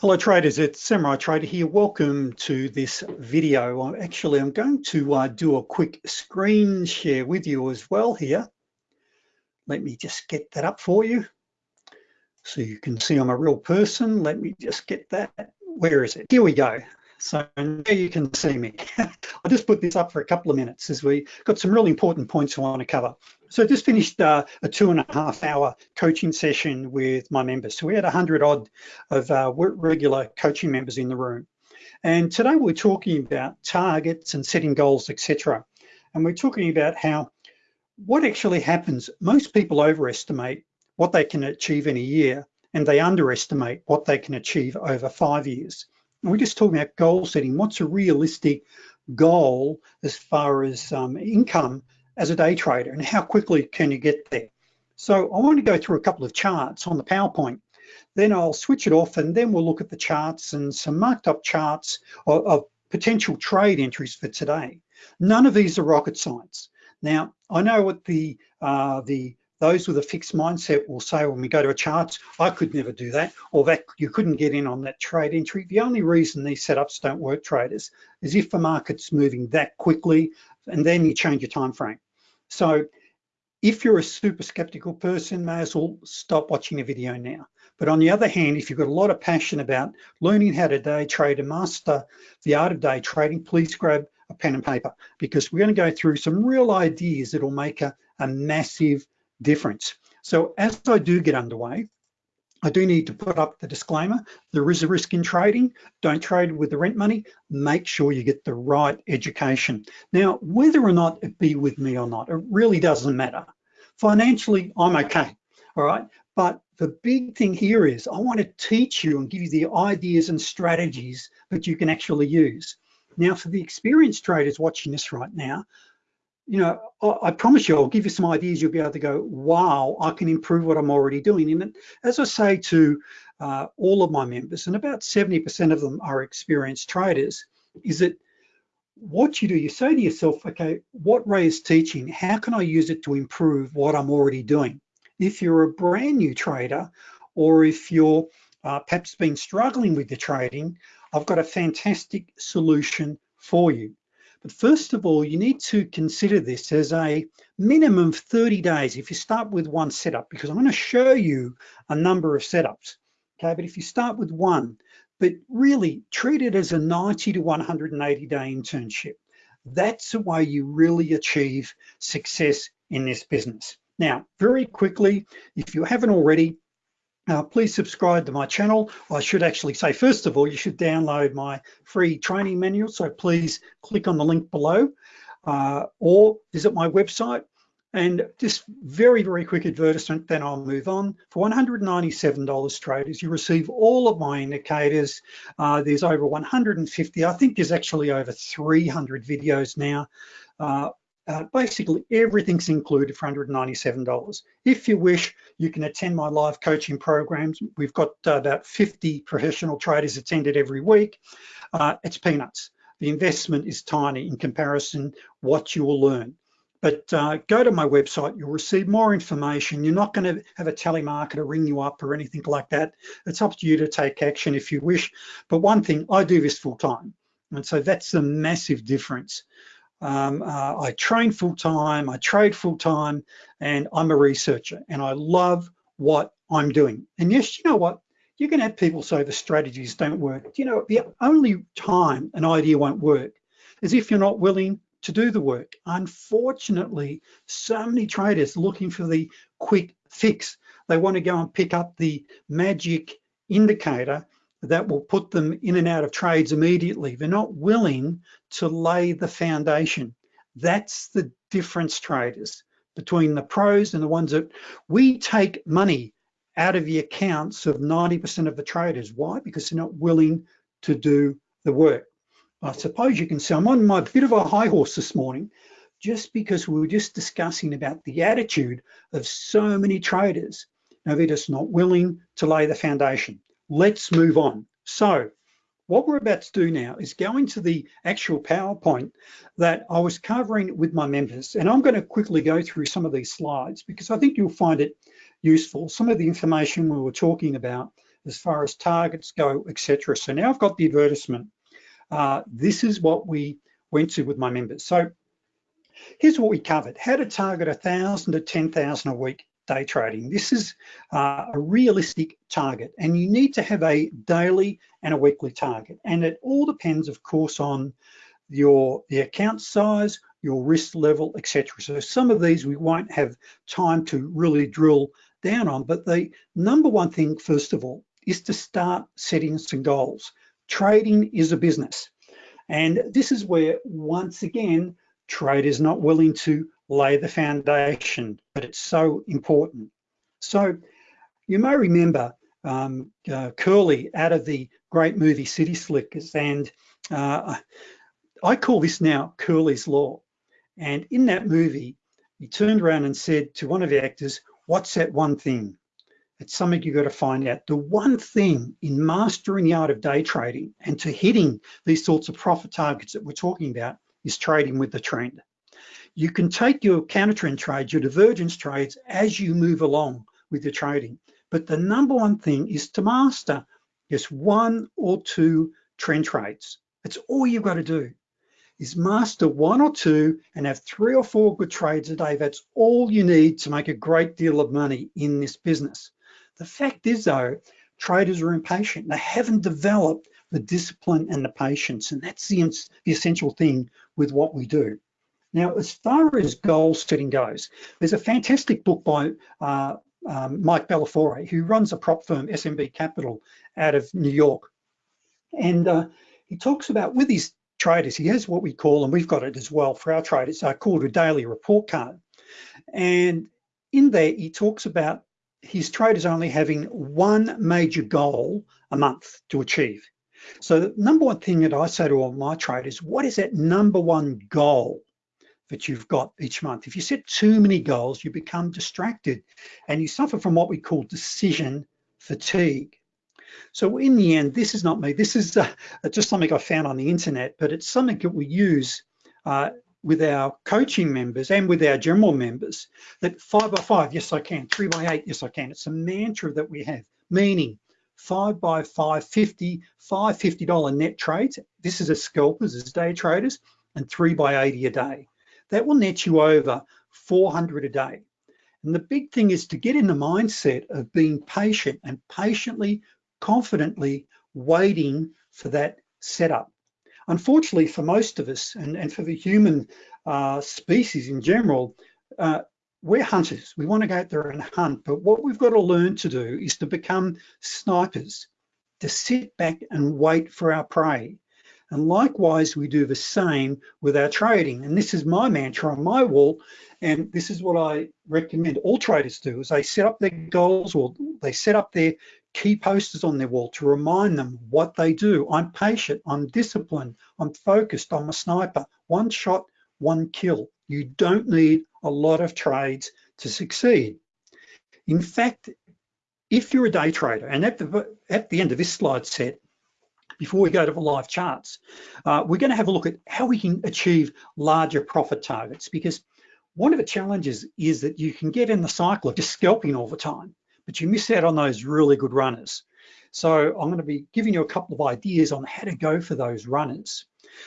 Hello traders, it's Samurai Trader here. Welcome to this video. I'm actually, I'm going to uh, do a quick screen share with you as well here. Let me just get that up for you. So you can see I'm a real person. Let me just get that. Where is it? Here we go. So now you can see me. I'll just put this up for a couple of minutes as we got some really important points I want to cover. So I just finished uh, a two and a half hour coaching session with my members. So we had a hundred odd of uh, regular coaching members in the room. And today we're talking about targets and setting goals, etc. And we're talking about how what actually happens, most people overestimate what they can achieve in a year and they underestimate what they can achieve over five years we're just talking about goal setting. What's a realistic goal as far as um, income as a day trader and how quickly can you get there? So I want to go through a couple of charts on the PowerPoint. Then I'll switch it off and then we'll look at the charts and some marked up charts of, of potential trade entries for today. None of these are rocket science. Now, I know what the uh, the those with a fixed mindset will say when we go to a chart, I could never do that, or that you couldn't get in on that trade entry. The only reason these setups don't work traders is if the market's moving that quickly and then you change your time frame. So if you're a super skeptical person, may as well stop watching the video now. But on the other hand, if you've got a lot of passion about learning how to day trade and master the art of day trading, please grab a pen and paper because we're gonna go through some real ideas that'll make a, a massive difference. So as I do get underway, I do need to put up the disclaimer. There is a risk in trading. Don't trade with the rent money. Make sure you get the right education. Now, whether or not it be with me or not, it really doesn't matter. Financially, I'm okay, all right? But the big thing here is I want to teach you and give you the ideas and strategies that you can actually use. Now, for the experienced traders watching this right now, you know, I, promise you, I'll give you some ideas. You'll be able to go, wow, I can improve what I'm already doing. And as I say to uh, all of my members, and about 70% of them are experienced traders, is that what you do, you say to yourself, okay, what Ray is teaching, how can I use it to improve what I'm already doing? If you're a brand new trader, or if you're uh, perhaps been struggling with the trading, I've got a fantastic solution for you. First of all, you need to consider this as a minimum of 30 days if you start with one setup, because I'm gonna show you a number of setups, okay? But if you start with one, but really treat it as a 90 to 180 day internship. That's the way you really achieve success in this business. Now, very quickly, if you haven't already, uh, please subscribe to my channel. I should actually say, first of all, you should download my free training manual. So please click on the link below uh, or visit my website. And just very, very quick advertisement, then I'll move on. For $197 traders, you receive all of my indicators. Uh, there's over 150, I think there's actually over 300 videos now. Uh, basically, everything's included for $197. If you wish, you can attend my live coaching programs. We've got uh, about 50 professional traders attended every week. Uh, it's peanuts. The investment is tiny in comparison what you will learn. But uh, go to my website, you'll receive more information. You're not gonna have a telemarketer ring you up or anything like that. It's up to you to take action if you wish. But one thing, I do this full time. And so that's a massive difference. Um, uh, I train full time, I trade full time, and I'm a researcher and I love what I'm doing. And yes, you know what? You can have people say the strategies don't work. You know, the only time an idea won't work is if you're not willing to do the work. Unfortunately, so many traders looking for the quick fix. They want to go and pick up the magic indicator that will put them in and out of trades immediately. They're not willing to lay the foundation. That's the difference traders between the pros and the ones that we take money out of the accounts of 90% of the traders. Why? Because they're not willing to do the work. I suppose you can say I'm on my bit of a high horse this morning just because we were just discussing about the attitude of so many traders. Now they're just not willing to lay the foundation let's move on. So what we're about to do now is go into the actual PowerPoint that I was covering with my members. And I'm gonna quickly go through some of these slides because I think you'll find it useful. Some of the information we were talking about as far as targets go, etc. So now I've got the advertisement. Uh, this is what we went to with my members. So here's what we covered. How to target 1,000 to 10,000 a week day trading. This is uh, a realistic target and you need to have a daily and a weekly target. And it all depends, of course, on your the account size, your risk level, etc. So some of these we won't have time to really drill down on, but the number one thing, first of all, is to start setting some goals. Trading is a business. And this is where, once again, traders not willing to lay the foundation, but it's so important. So you may remember um, uh, Curly out of the great movie City Slickers, and uh, I call this now Curly's Law. And in that movie, he turned around and said to one of the actors, what's that one thing? It's something you've got to find out. The one thing in mastering the art of day trading and to hitting these sorts of profit targets that we're talking about is trading with the trend. You can take your counter trend trades, your divergence trades as you move along with your trading. But the number one thing is to master just one or two trend trades. That's all you've got to do is master one or two and have three or four good trades a day. That's all you need to make a great deal of money in this business. The fact is though, traders are impatient. They haven't developed the discipline and the patience. And that's the, the essential thing with what we do. Now, as far as goal setting goes, there's a fantastic book by uh, um, Mike Bellafiore, who runs a prop firm, SMB Capital, out of New York. And uh, he talks about with his traders, he has what we call, and we've got it as well for our traders, uh, called a daily report card. And in there, he talks about his traders only having one major goal a month to achieve. So the number one thing that I say to all my traders, what is that number one goal that you've got each month? If you set too many goals, you become distracted and you suffer from what we call decision fatigue. So in the end, this is not me. This is uh, just something I found on the internet, but it's something that we use uh, with our coaching members and with our general members that five by five, yes, I can. Three by eight, yes, I can. It's a mantra that we have, meaning five by five, 50, five $50 net trades. This is as scalpers, as day traders, and three by 80 a day. That will net you over 400 a day. And the big thing is to get in the mindset of being patient and patiently confidently waiting for that setup. Unfortunately, for most of us and, and for the human uh, species in general, uh, we're hunters. We want to go out there and hunt, but what we've got to learn to do is to become snipers, to sit back and wait for our prey. And likewise, we do the same with our trading. And this is my mantra on my wall. And this is what I recommend all traders do is they set up their goals or they set up their key posters on their wall to remind them what they do. I'm patient, I'm disciplined, I'm focused, I'm a sniper. One shot, one kill. You don't need a lot of trades to succeed. In fact, if you're a day trader, and at the, at the end of this slide set, before we go to the live charts, uh, we're gonna have a look at how we can achieve larger profit targets because one of the challenges is that you can get in the cycle of just scalping all the time but you miss out on those really good runners. So I'm gonna be giving you a couple of ideas on how to go for those runners.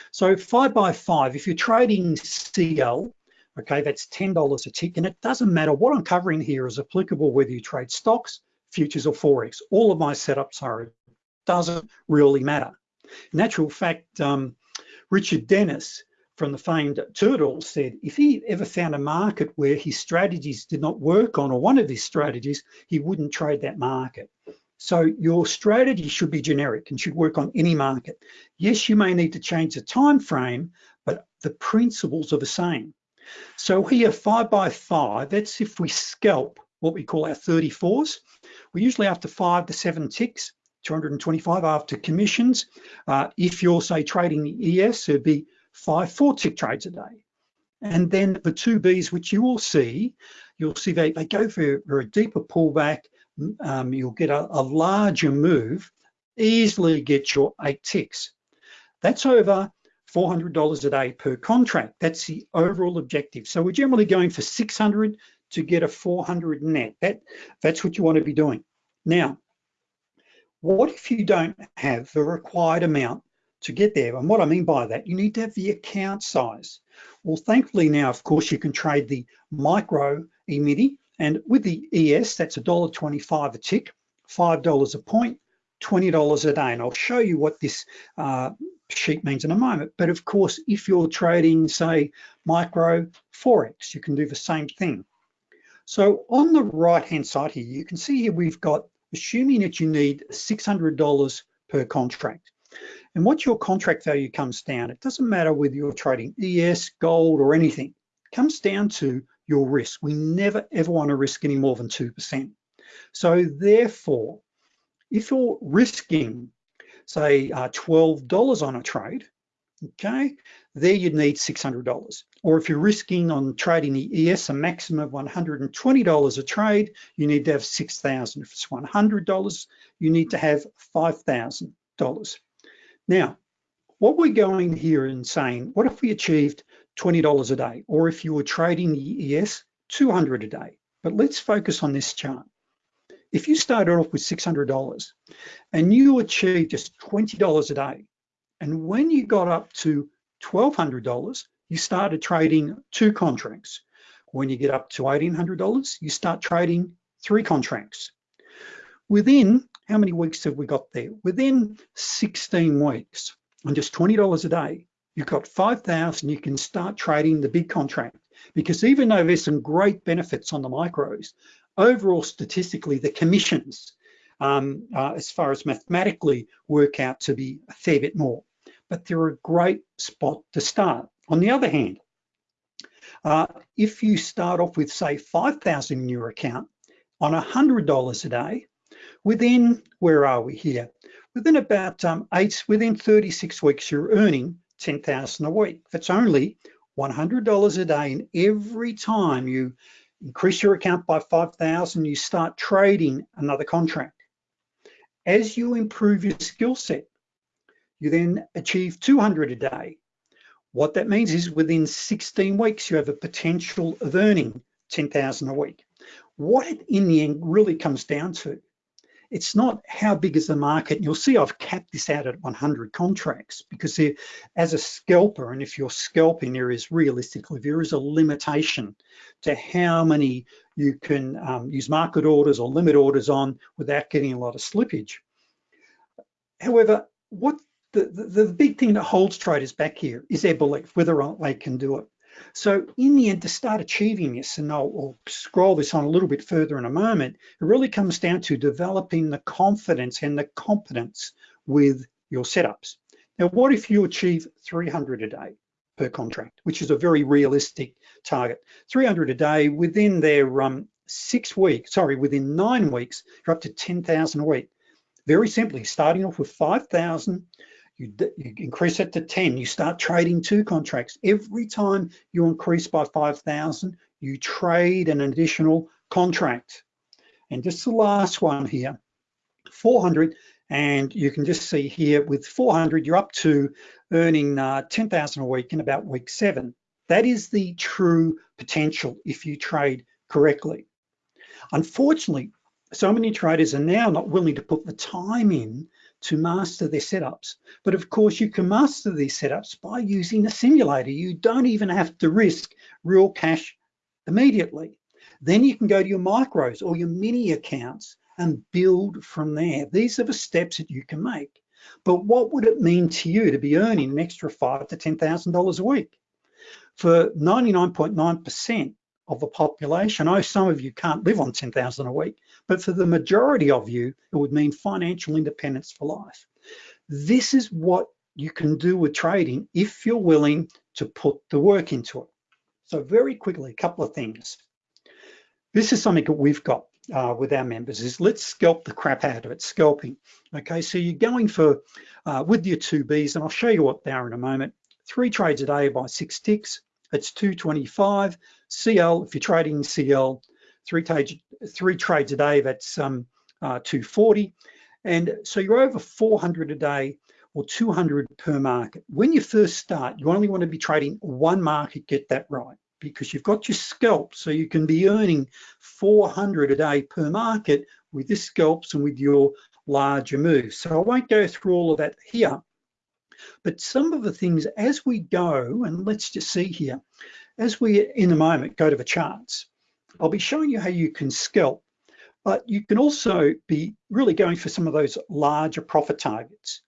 So five by five, if you're trading CL, okay, that's $10 a tick, and it doesn't matter, what I'm covering here is applicable whether you trade stocks, futures, or Forex. All of my setups are, doesn't really matter. In actual fact, um, Richard Dennis, from the famed Turtle said if he ever found a market where his strategies did not work on, or one of his strategies, he wouldn't trade that market. So your strategy should be generic and should work on any market. Yes, you may need to change the time frame, but the principles are the same. So here, five by five, that's if we scalp what we call our 34s. We usually after five to seven ticks, 225 after commissions. Uh, if you're say trading the ES, it'd be five four tick trades a day. And then the two Bs, which you will see, you'll see they, they go for, for a deeper pullback. Um, you'll get a, a larger move, easily get your eight ticks. That's over $400 a day per contract. That's the overall objective. So we're generally going for 600 to get a 400 net. That, that's what you want to be doing. Now, What if you don't have the required amount to get there? And what I mean by that, you need to have the account size. Well, thankfully now, of course, you can trade the micro E-mini and with the ES, that's $1.25 a tick, $5 a point, $20 a day. And I'll show you what this uh, sheet means in a moment. But of course, if you're trading, say, micro Forex, you can do the same thing. So on the right-hand side here, you can see here we've got, assuming that you need $600 per contract. And what your contract value comes down, it doesn't matter whether you're trading ES, gold, or anything, it comes down to your risk. We never ever want to risk any more than 2%. So therefore, if you're risking, say, uh, $12 on a trade, okay, there you'd need $600. Or if you're risking on trading the ES a maximum of $120 a trade, you need to have 6,000. If it's $100, you need to have $5,000. Now, what we're going here and saying, what if we achieved $20 a day? Or if you were trading the ES, 200 a day. But let's focus on this chart. If you started off with $600 and you achieved just $20 a day, and when you got up to $1,200, you started trading two contracts. When you get up to $1,800, you start trading three contracts. Within, how many weeks have we got there? Within 16 weeks, on just $20 a day, you've got 5,000, you can start trading the big contract. Because even though there's some great benefits on the micros, overall statistically, the commissions, um, uh, as far as mathematically, work out to be a fair bit more. But they're a great spot to start. On the other hand, uh, if you start off with say 5,000 in your account on $100 a day, within, where are we here? Within about um, eight, within 36 weeks, you're earning 10,000 a week. That's only $100 a day. And every time you increase your account by 5,000, you start trading another contract. As you improve your skill set, you then achieve 200 a day. What that means is within 16 weeks, you have a potential of earning 10,000 a week. What it in the end really comes down to it's not how big is the market. You'll see I've capped this out at 100 contracts because as a scalper, and if you're scalping, there is realistically, there is a limitation to how many you can um, use market orders or limit orders on without getting a lot of slippage. However, what the, the, big thing that holds traders back here is their belief, whether or not they can do it. So in the end, to start achieving this, and I'll, I'll, scroll this on a little bit further in a moment, it really comes down to developing the confidence and the competence with your setups. Now, what if you achieve 300 a day per contract, which is a very realistic target? 300 a day within their um, six weeks, sorry, within nine weeks, you're up to 10,000 a week. Very simply, starting off with 5,000, you, you increase it to 10, you start trading two contracts. Every time you increase by 5,000, you trade an additional contract. And just the last one here, 400, and you can just see here with 400, you're up to earning uh, 10,000 a week in about week seven. That is the true potential if you trade correctly. Unfortunately, so many traders are now not willing to put the time in to master their setups. But of course, you can master these setups by using a simulator. You don't even have to risk real cash immediately. Then you can go to your micros or your mini accounts and build from there. These are the steps that you can make. But what would it mean to you to be earning an extra five to $10,000 a week? For 99.9% of the population. I know some of you can't live on 10,000 a week, but for the majority of you, it would mean financial independence for life. This is what you can do with trading if you're willing to put the work into it. So very quickly, a couple of things. This is something that we've got uh, with our members is let's scalp the crap out of it, scalping. Okay, so you're going for, uh, with your two Bs, and I'll show you what they are in a moment, three trades a day by six ticks, it's 225. CL, if you're trading CL, three, three trades a day, that's um, uh, 240. And so you're over 400 a day or 200 per market. When you first start, you only want to be trading one market, get that right, because you've got your scalp, so you can be earning 400 a day per market with your scalps and with your larger moves. So I won't go through all of that here, but some of the things as we go, and let's just see here, as we in a moment go to the charts, I'll be showing you how you can scalp, but you can also be really going for some of those larger profit targets.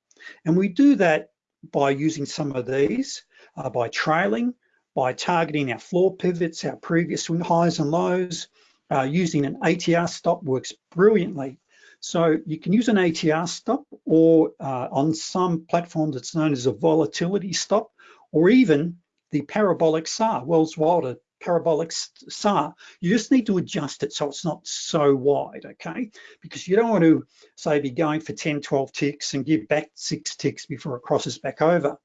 And we do that by using some of these, uh, by trailing, by targeting our floor pivots, our previous swing highs and lows, uh, using an ATR stop works brilliantly. So you can use an ATR stop or uh, on some platforms it's known as a volatility stop or even the parabolic SAR, Welles Wilder parabolic SAR. You just need to adjust it so it's not so wide, okay? Because you don't want to say be going for 10, 12 ticks and give back six ticks before it crosses back over.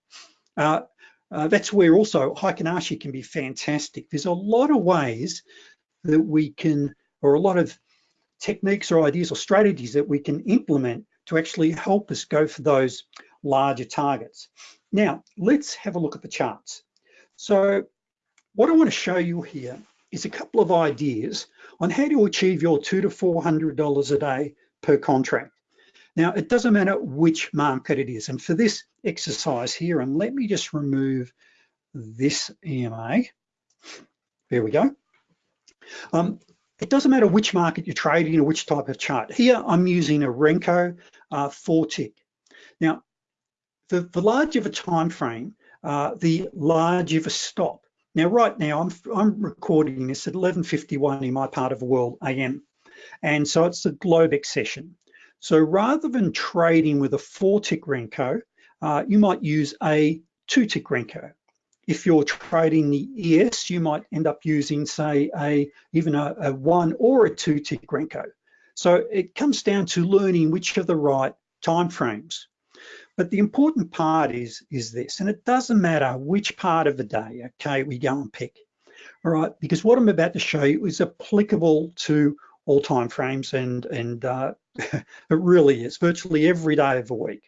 Uh, uh, that's where also Heikin Ashi can be fantastic. There's a lot of ways that we can, or a lot of techniques or ideas or strategies that we can implement to actually help us go for those larger targets. Now, let's have a look at the charts. So what I wanna show you here is a couple of ideas on how to achieve your two to $400 a day per contract. Now, it doesn't matter which market it is. And for this exercise here, and let me just remove this EMA. There we go. Um, it doesn't matter which market you're trading or which type of chart. Here, I'm using a Renko uh, four tick. Now, the, the larger the time frame, uh, the larger the stop. Now, right now, I'm, I'm recording this at 11.51 in my part of the world AM. And so it's a Globex session. So rather than trading with a four tick Renko, uh, you might use a two tick Renko. If you're trading the ES, you might end up using say a even a, a one or a two tick Renko. So it comes down to learning which are the right time frames. But the important part is, is this, and it doesn't matter which part of the day, okay, we go and pick, all right, because what I'm about to show you is applicable to all time frames and, and uh, it really is, virtually every day of the week.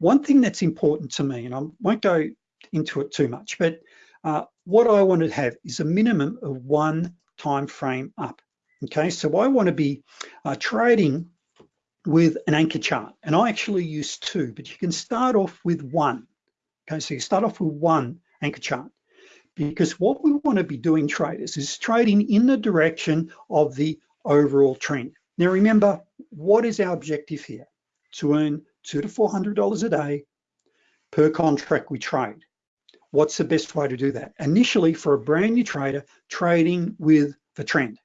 One thing that's important to me, and I won't go into it too much, but uh, what I want to have is a minimum of one time frame up. Okay, so I want to be uh, trading with an anchor chart. And I actually use two, but you can start off with one. Okay, so you start off with one anchor chart because what we want to be doing traders is trading in the direction of the overall trend. Now remember, what is our objective here? To earn two to $400 a day per contract we trade. What's the best way to do that? Initially for a brand new trader, trading with the trend.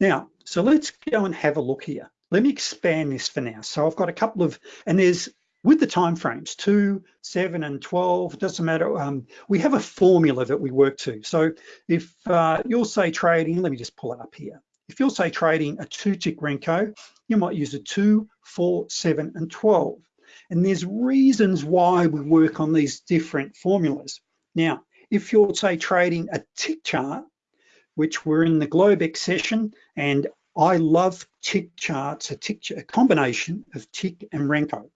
Now, so let's go and have a look here. Let me expand this for now. So I've got a couple of, and there's, with the time frames, two, seven, and 12, doesn't matter. Um, we have a formula that we work to. So if uh, you'll say trading, let me just pull it up here. If you'll say trading a two tick Renko, you might use a two, four, seven, and 12. And there's reasons why we work on these different formulas. Now, if you're say trading a tick chart, which we're in the Globex session, and I love tick charts, a tick a combination of tick and Renko,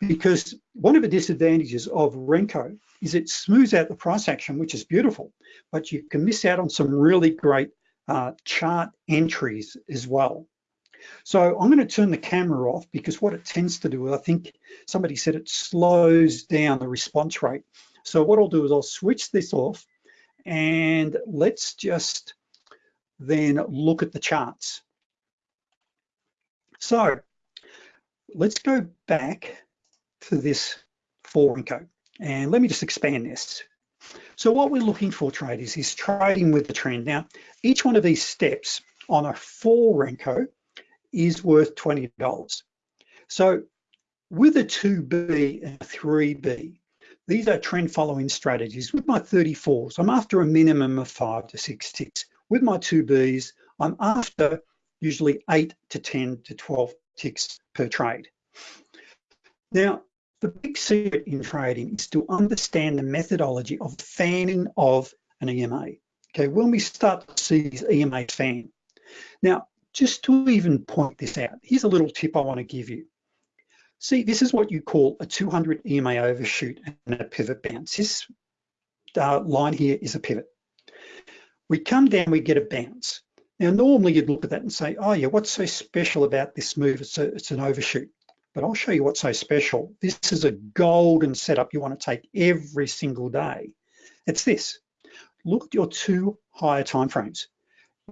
because one of the disadvantages of Renko is it smooths out the price action, which is beautiful, but you can miss out on some really great uh, chart entries as well. So I'm going to turn the camera off because what it tends to do, I think somebody said it slows down the response rate. So what I'll do is I'll switch this off and let's just then look at the charts. So let's go back to this four Renko and let me just expand this. So what we're looking for traders is trading with the trend. Now, each one of these steps on a four Renko is worth $20. So with a 2B and a 3B, these are trend following strategies. With my 34s, I'm after a minimum of five to six ticks. With my 2Bs, I'm after usually eight to 10 to 12 ticks per trade. Now, the big secret in trading is to understand the methodology of fanning of an EMA. Okay, when we start to see these EMA fan. Now, just to even point this out, here's a little tip I want to give you. See, this is what you call a 200 EMA overshoot and a pivot bounce. This uh, line here is a pivot. We come down, we get a bounce. Now, normally you'd look at that and say, oh yeah, what's so special about this move? It's, a, it's an overshoot. But I'll show you what's so special. This is a golden setup you want to take every single day. It's this. Look at your two higher time frames.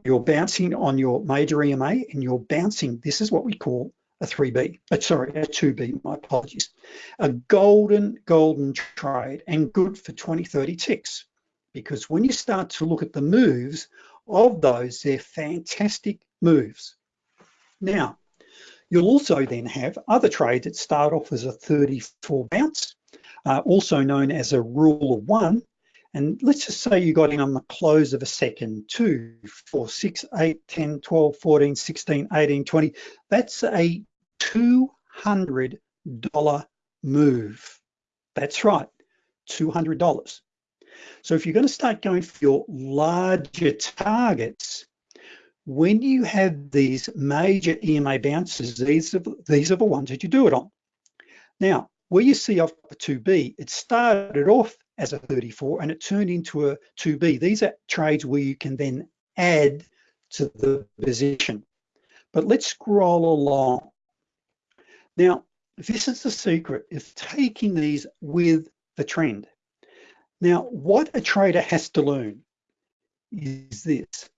You're bouncing on your major EMA and you're bouncing, this is what we call a 3B, uh, sorry, a 2B, my apologies. A golden, golden trade and good for 20, 30 ticks. Because when you start to look at the moves of those, they're fantastic moves. Now, you'll also then have other trades that start off as a 34 bounce, uh, also known as a rule of one. And let's just say you got in on the close of a second, two, four, six, eight, 10, 12, 14, 16, 18, 20. That's a $200 move. That's right, $200. So if you're gonna start going for your larger targets, when you have these major EMA bounces, these are, these are the ones that you do it on. Now, where you see off a 2B, it started off as a 34 and it turned into a 2B. These are trades where you can then add to the position. But let's scroll along. Now, this is the secret of taking these with the trend. Now, what a trader has to learn is this.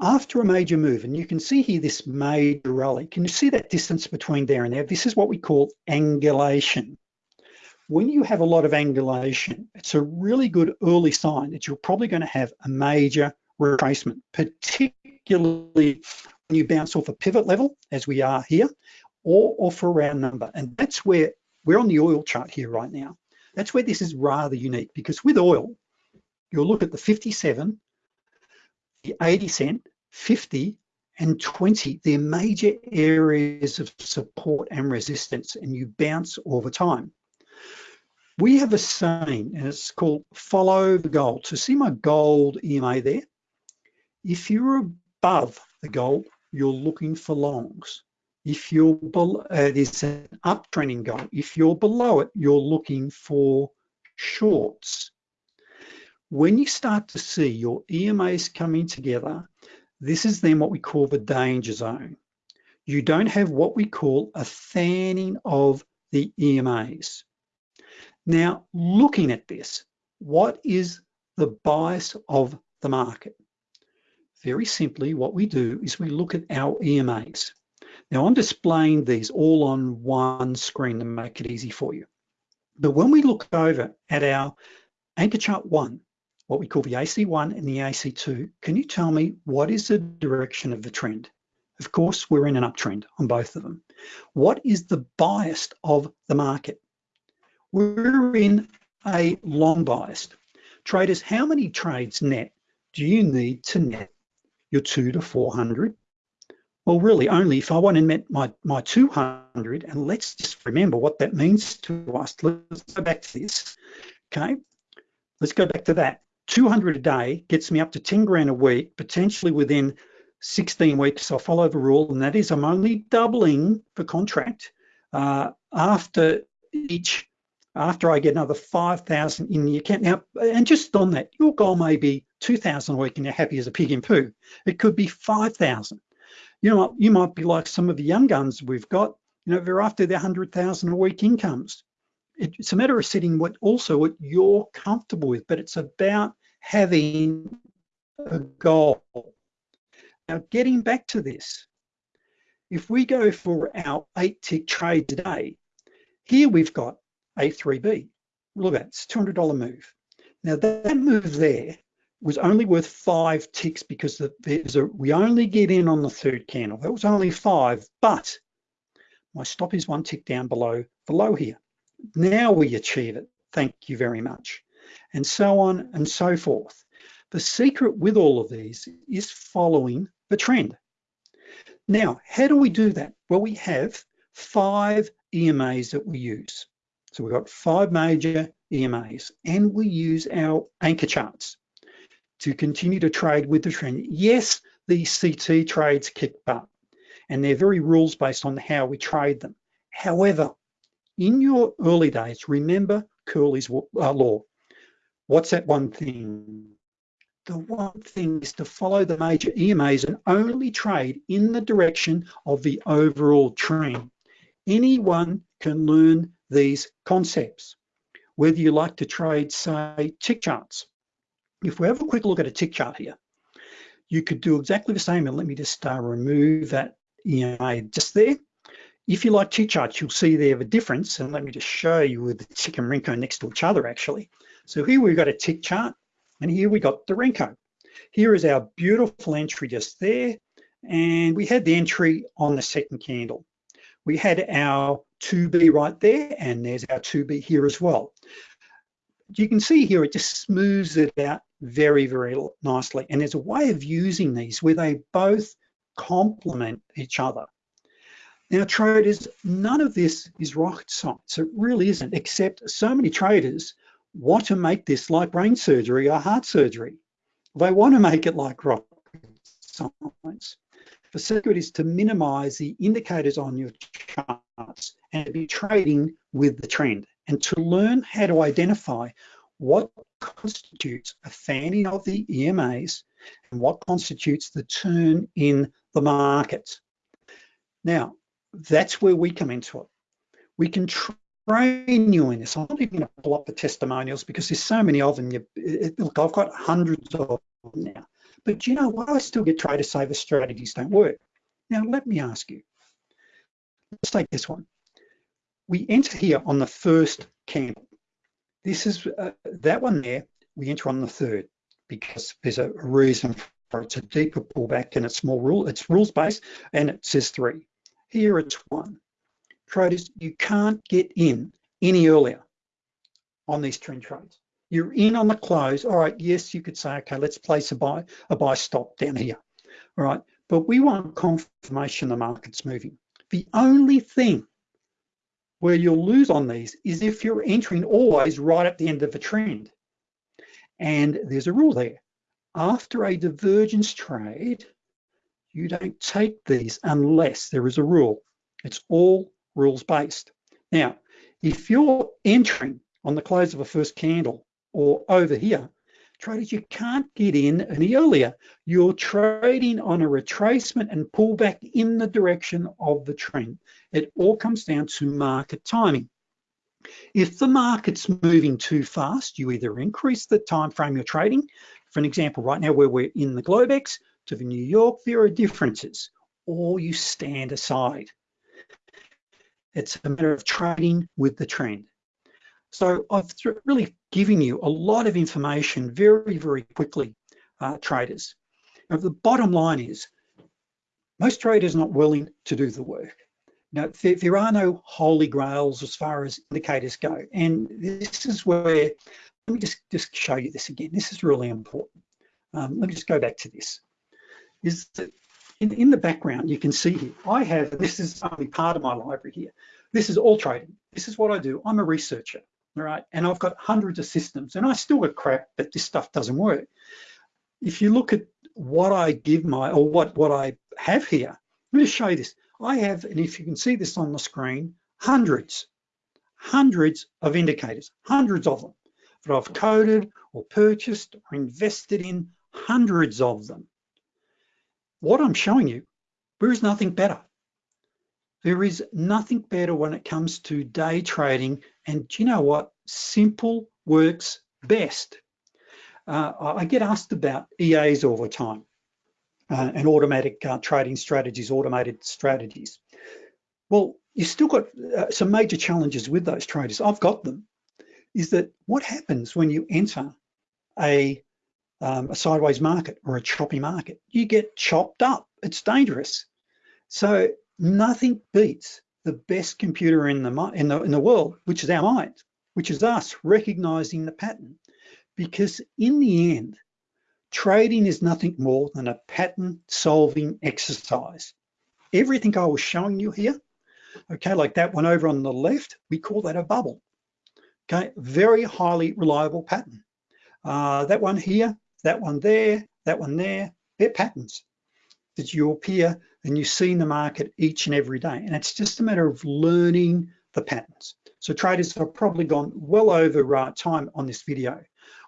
After a major move, and you can see here this major rally, can you see that distance between there and there? This is what we call angulation. When you have a lot of angulation, it's a really good early sign that you're probably gonna have a major retracement, particularly when you bounce off a pivot level, as we are here, or off a round number. And that's where we're on the oil chart here right now. That's where this is rather unique because with oil, you'll look at the 57, the 80 cent, 50, and 20, they're major areas of support and resistance, and you bounce all the time. We have a saying, and it's called follow the gold. So see my gold EMA there? If you're above the gold, you're looking for longs. If you're below, uh, there's an uptrending goal. If you're below it, you're looking for shorts. When you start to see your EMAs coming together, this is then what we call the danger zone. You don't have what we call a fanning of the EMAs. Now, looking at this, what is the bias of the market? Very simply, what we do is we look at our EMAs. Now I'm displaying these all on one screen to make it easy for you. But when we look over at our anchor chart one, what we call the AC1 and the AC2, can you tell me what is the direction of the trend? Of course, we're in an uptrend on both of them. What is the bias of the market? We're in a long bias. Traders, how many trades net do you need to net your two to 400 well, really only if I want to met my, my 200, and let's just remember what that means to us. Let's go back to this, okay? Let's go back to that. 200 a day gets me up to 10 grand a week, potentially within 16 weeks. I'll follow the rule, and that is I'm only doubling the contract uh, after each, after I get another 5,000 in the account. Now, and just on that, your goal may be 2,000 a week and you're happy as a pig in poo. It could be 5,000 you know, you might be like some of the young guns we've got, you know, they're after their 100,000 a week incomes. It's a matter of setting what also what you're comfortable with, but it's about having a goal. Now, getting back to this, if we go for our eight tick trade today, here we've got A3B. Look at it, it's $200 move. Now that move there was only worth five ticks because there's a, we only get in on the third candle. That was only five, but my stop is one tick down below the low here. Now we achieve it. Thank you very much. And so on and so forth. The secret with all of these is following the trend. Now, how do we do that? Well, we have five EMAs that we use. So we've got five major EMAs and we use our anchor charts to continue to trade with the trend. Yes, these CT trades kick butt and they're very rules based on how we trade them. However, in your early days, remember Curly's uh, law. What's that one thing? the one thing is to follow the major EMAs and only trade in the direction of the overall trend. Anyone can learn these concepts, whether you like to trade, say, tick charts. If we have a quick look at a tick chart here, you could do exactly the same. And let me just uh, remove that EMA just there. If you like tick charts, you'll see there the difference. And let me just show you with the tick and Renko next to each other, actually. So here we've got a tick chart, and here we got the Renko. Here is our beautiful entry just there. And we had the entry on the second candle. We had our 2B right there, and there's our 2B here as well. You can see here, it just smooths it out very, very nicely. And there's a way of using these where they both complement each other. Now traders, none of this is rocket science. It really isn't, except so many traders want to make this like brain surgery or heart surgery. They want to make it like rocket science. The secret is to minimize the indicators on your charts and to be trading with the trend and to learn how to identify what constitutes a fanning of the EMAs and what constitutes the turn in the market. Now, that's where we come into it. We can train you in this. I'm not even going to pull up the testimonials because there's so many of them. You, it, look, I've got hundreds of them now. But you know what? I still get traders say the strategies don't work. Now, let me ask you. Let's take this one. We enter here on the first candle. This is uh, that one there, we enter on the third because there's a reason for it. It's a deeper pullback and it's more rule, it's rules based and it says three. Here it's one. Traders, you can't get in any earlier on these trend trades. You're in on the close. All right, yes, you could say, okay, let's place a buy, a buy stop down here. All right, but we want confirmation the market's moving. The only thing where you'll lose on these is if you're entering always right at the end of a trend. And there's a rule there. After a divergence trade, you don't take these unless there is a rule. It's all rules based. Now, if you're entering on the close of a first candle or over here, traders, you can't get in any earlier. You're trading on a retracement and pullback in the direction of the trend. It all comes down to market timing. If the market's moving too fast, you either increase the time frame you're trading. For an example, right now where we're in the Globex to the New York, there are differences, or you stand aside. It's a matter of trading with the trend. So I've really given you a lot of information very, very quickly, uh, traders. Now, the bottom line is most traders are not willing to do the work. Now, there, there, are no holy grails as far as indicators go. And this is where, let me just, just show you this again. This is really important. Um, let me just go back to this. Is that in, in the background, you can see here, I have, this is only part of my library here. This is all trading. This is what I do. I'm a researcher all right? And I've got hundreds of systems and I still get crap that this stuff doesn't work. If you look at what I give my, or what, what I have here, let me show you this. I have, and if you can see this on the screen, hundreds, hundreds of indicators, hundreds of them that I've coded or purchased or invested in, hundreds of them. What I'm showing you, there is nothing better. There is nothing better when it comes to day trading. And do you know what? Simple works best. Uh, I get asked about EAs all the time uh, and automatic uh, trading strategies, automated strategies. Well, you still got uh, some major challenges with those traders. I've got them. Is that what happens when you enter a, um, a sideways market or a choppy market? You get chopped up. It's dangerous. So nothing beats the best computer in the, in the, in the world, which is our mind, which is us recognizing the pattern. Because in the end, trading is nothing more than a pattern solving exercise. Everything I was showing you here, okay, like that one over on the left, we call that a bubble. Okay, very highly reliable pattern. Uh, that one here, that one there, that one there, they're patterns that you appear and you see in the market each and every day. And it's just a matter of learning the patterns. So traders have probably gone well over uh, time on this video.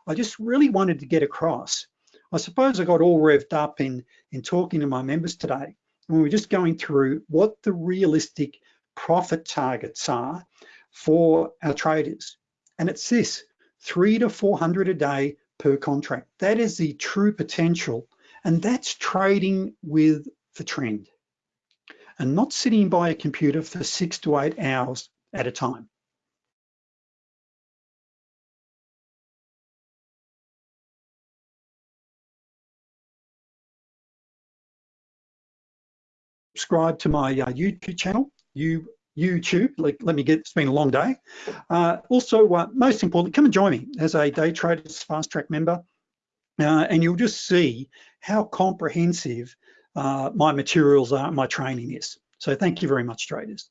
I just really wanted to get across. I suppose I got all revved up in, in talking to my members today. And we are just going through what the realistic profit targets are for our traders. And it's this, three to 400 a day per contract. That is the true potential. And that's trading with the trend and not sitting by a computer for six to eight hours at a time. Subscribe to my uh, YouTube channel, you YouTube. Like, let me get, it's been a long day. Uh, also, uh, most importantly, come and join me as a Day Traders Fast Track member, uh, and you'll just see how comprehensive uh, my materials are, my training is. So thank you very much, traders.